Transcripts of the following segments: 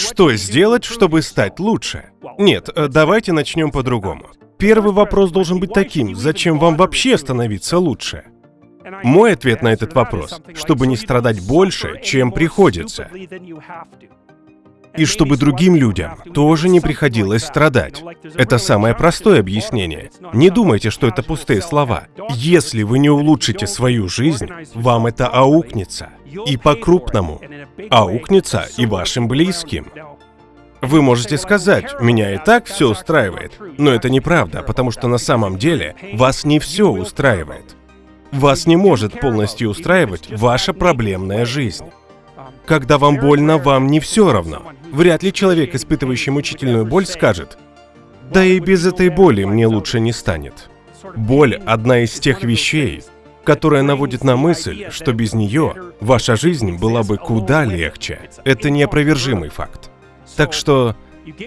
Что сделать, чтобы стать лучше? Нет, э, давайте начнем по-другому. Первый вопрос должен быть таким, зачем вам вообще становиться лучше? Мой ответ на этот вопрос, чтобы не страдать больше, чем приходится. И чтобы другим людям тоже не приходилось страдать. Это самое простое объяснение. Не думайте, что это пустые слова. Если вы не улучшите свою жизнь, вам это аукнется. И по-крупному. Аукнется и вашим близким. Вы можете сказать, меня и так все устраивает, но это неправда, потому что на самом деле вас не все устраивает. Вас не может полностью устраивать ваша проблемная жизнь. Когда вам больно, вам не все равно. Вряд ли человек, испытывающий мучительную боль, скажет, да и без этой боли мне лучше не станет. Боль – одна из тех вещей, которая наводит на мысль, что без нее ваша жизнь была бы куда легче. Это неопровержимый факт. Так что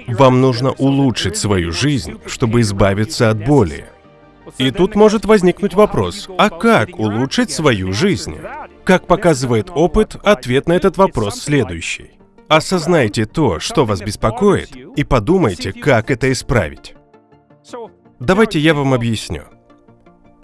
вам нужно улучшить свою жизнь, чтобы избавиться от боли. И тут может возникнуть вопрос, а как улучшить свою жизнь? Как показывает опыт, ответ на этот вопрос следующий. Осознайте то, что вас беспокоит, и подумайте, как это исправить. Давайте я вам объясню.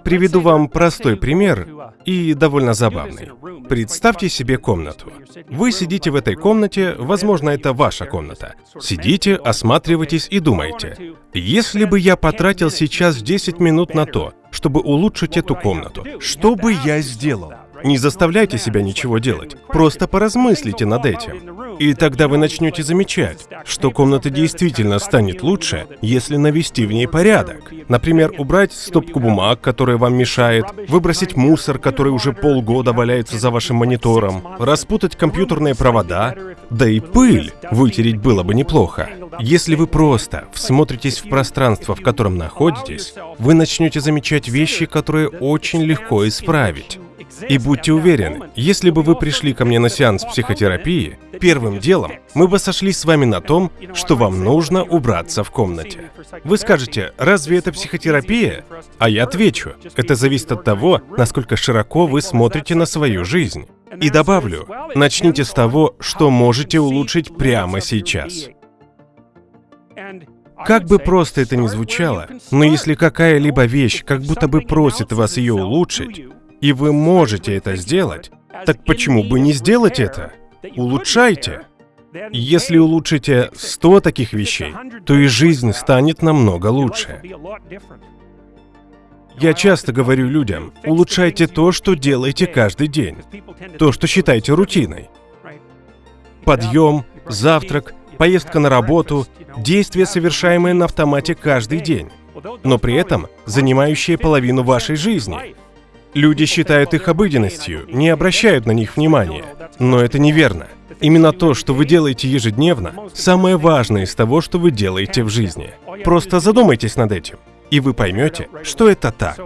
Приведу вам простой пример и довольно забавный. Представьте себе комнату. Вы сидите в этой комнате, возможно, это ваша комната. Сидите, осматриваетесь и думаете, если бы я потратил сейчас 10 минут на то, чтобы улучшить эту комнату, что бы я сделал? Не заставляйте себя ничего делать, просто поразмыслите над этим. И тогда вы начнете замечать, что комната действительно станет лучше, если навести в ней порядок. Например, убрать стопку бумаг, которая вам мешает, выбросить мусор, который уже полгода валяется за вашим монитором, распутать компьютерные провода, да и пыль вытереть было бы неплохо. Если вы просто всмотритесь в пространство, в котором находитесь, вы начнете замечать вещи, которые очень легко исправить. И будьте уверены, если бы вы пришли ко мне на сеанс психотерапии, первым делом мы бы сошлись с вами на том, что вам нужно убраться в комнате. Вы скажете, разве это психотерапия? А я отвечу, это зависит от того, насколько широко вы смотрите на свою жизнь. И добавлю, начните с того, что можете улучшить прямо сейчас. Как бы просто это ни звучало, но если какая-либо вещь как будто бы просит вас ее улучшить, и вы можете это сделать, так почему бы не сделать это? Улучшайте. Если улучшите 100 таких вещей, то и жизнь станет намного лучше. Я часто говорю людям, улучшайте то, что делаете каждый день. То, что считаете рутиной. Подъем, завтрак, поездка на работу, действия, совершаемые на автомате каждый день, но при этом занимающие половину вашей жизни. Люди считают их обыденностью, не обращают на них внимания. Но это неверно. Именно то, что вы делаете ежедневно, самое важное из того, что вы делаете в жизни. Просто задумайтесь над этим, и вы поймете, что это так.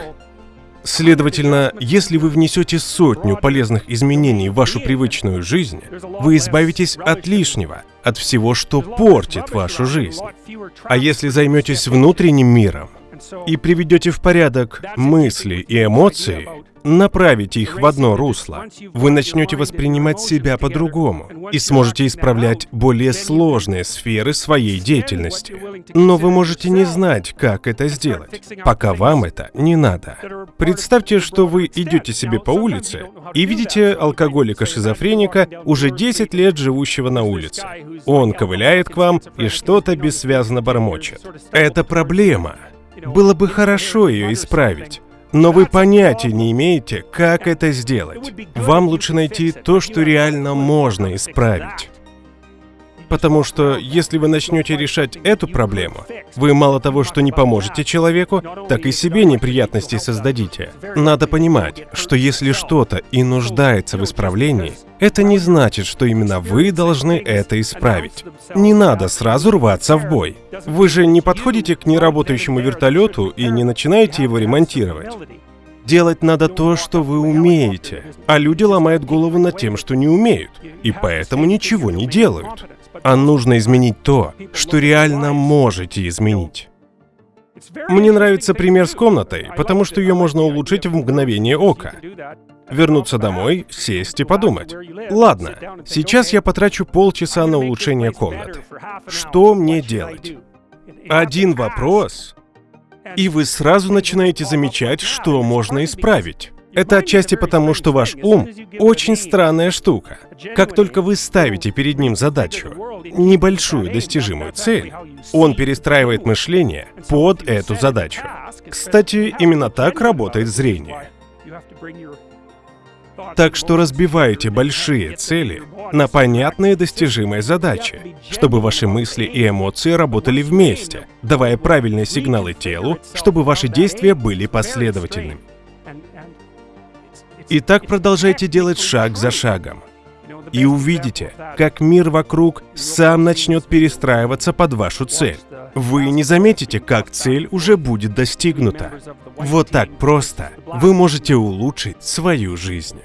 Следовательно, если вы внесете сотню полезных изменений в вашу привычную жизнь, вы избавитесь от лишнего, от всего, что портит вашу жизнь. А если займетесь внутренним миром, и приведете в порядок мысли и эмоции, направите их в одно русло, вы начнете воспринимать себя по-другому и сможете исправлять более сложные сферы своей деятельности. Но вы можете не знать, как это сделать, пока вам это не надо. Представьте, что вы идете себе по улице и видите алкоголика-шизофреника, уже 10 лет живущего на улице. Он ковыляет к вам и что-то бессвязно бормочет. Это проблема. Было бы хорошо ее исправить. Но вы понятия не имеете, как это сделать. Вам лучше найти то, что реально можно исправить. Потому что если вы начнете решать эту проблему, вы мало того, что не поможете человеку, так и себе неприятности создадите. Надо понимать, что если что-то и нуждается в исправлении, это не значит, что именно вы должны это исправить. Не надо сразу рваться в бой. Вы же не подходите к неработающему вертолету и не начинаете его ремонтировать. Делать надо то, что вы умеете, а люди ломают голову над тем, что не умеют, и поэтому ничего не делают а нужно изменить то, что реально можете изменить. Мне нравится пример с комнатой, потому что ее можно улучшить в мгновение ока. вернуться домой, сесть и подумать. Ладно, сейчас я потрачу полчаса на улучшение комнаты. Что мне делать? Один вопрос, и вы сразу начинаете замечать, что можно исправить. Это отчасти потому, что ваш ум очень странная штука. Как только вы ставите перед ним задачу, небольшую достижимую цель, он перестраивает мышление под эту задачу. Кстати, именно так работает зрение. Так что разбивайте большие цели на понятные достижимые задачи, чтобы ваши мысли и эмоции работали вместе, давая правильные сигналы телу, чтобы ваши действия были последовательными. И так продолжайте делать шаг за шагом. И увидите, как мир вокруг сам начнет перестраиваться под вашу цель. Вы не заметите, как цель уже будет достигнута. Вот так просто вы можете улучшить свою жизнь.